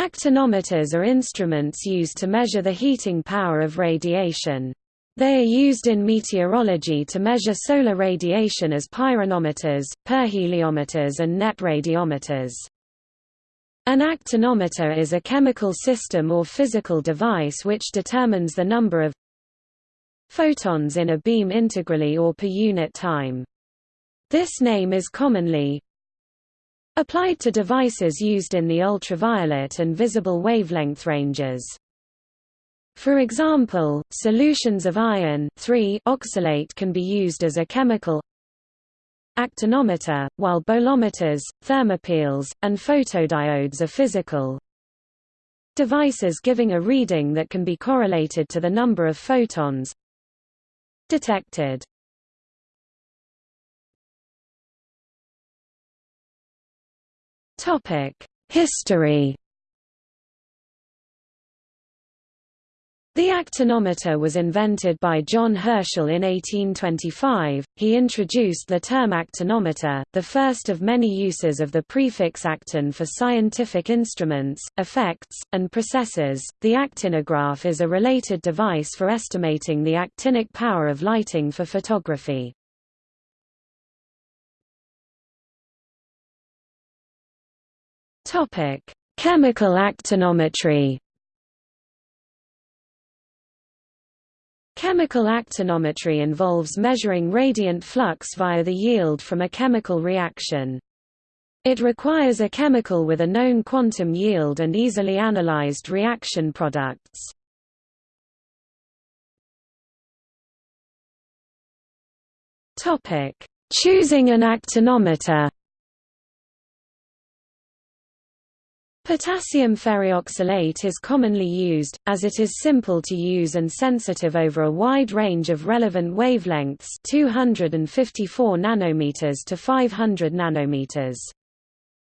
Actinometers are instruments used to measure the heating power of radiation. They are used in meteorology to measure solar radiation as pyranometers, pyrheliometers and net radiometers. An actinometer is a chemical system or physical device which determines the number of photons in a beam integrally or per unit time. This name is commonly applied to devices used in the ultraviolet and visible wavelength ranges. For example, solutions of iron oxalate can be used as a chemical actinometer, while bolometers, thermopiles, and photodiodes are physical devices giving a reading that can be correlated to the number of photons detected. History The actinometer was invented by John Herschel in 1825. He introduced the term actinometer, the first of many uses of the prefix actin for scientific instruments, effects, and processes. The actinograph is a related device for estimating the actinic power of lighting for photography. Topic: Chemical actinometry. Chemical actinometry involves measuring radiant flux via the yield from a chemical reaction. It requires a chemical with a known quantum yield and easily analyzed reaction products. Topic: Choosing an actinometer Potassium ferrioxalate is commonly used, as it is simple to use and sensitive over a wide range of relevant wavelengths 254 nanometers to 500 nanometers.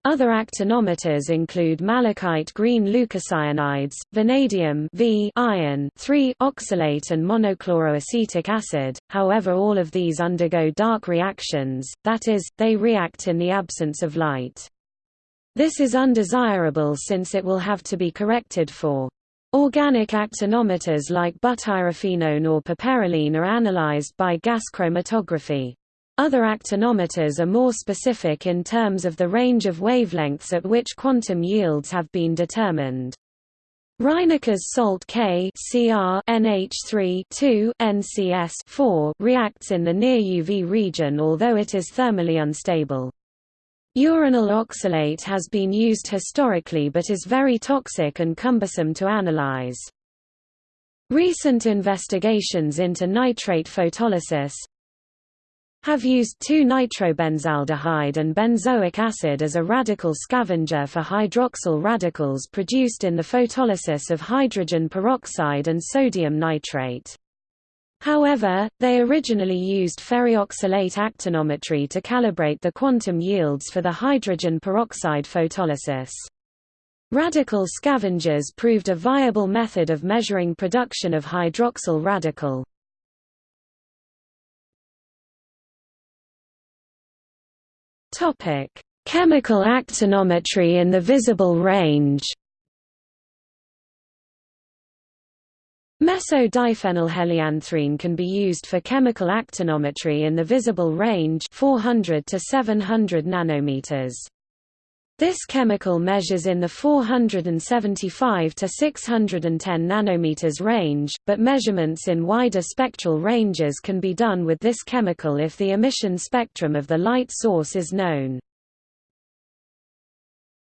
Other actinometers include malachite green leukocyanides, vanadium v iron oxalate and monochloroacetic acid, however all of these undergo dark reactions, that is, they react in the absence of light. This is undesirable since it will have to be corrected for. Organic actinometers like butyrophenone or piperylene are analyzed by gas chromatography. Other actinometers are more specific in terms of the range of wavelengths at which quantum yields have been determined. Reinecke's salt K Cr NH3 NCS 4 reacts in the near UV region although it is thermally unstable. Uranyl oxalate has been used historically but is very toxic and cumbersome to analyze. Recent investigations into nitrate photolysis have used 2-nitrobenzaldehyde and benzoic acid as a radical scavenger for hydroxyl radicals produced in the photolysis of hydrogen peroxide and sodium nitrate. However, they originally used ferrioxalate actinometry to calibrate the quantum yields for the hydrogen peroxide photolysis. Radical scavengers proved a viable method of measuring production of hydroxyl radical. Chemical actinometry in the visible range Mesodiphenylhelianthrene can be used for chemical actinometry in the visible range 400 to 700 nanometers. This chemical measures in the 475 to 610 nanometers range, but measurements in wider spectral ranges can be done with this chemical if the emission spectrum of the light source is known.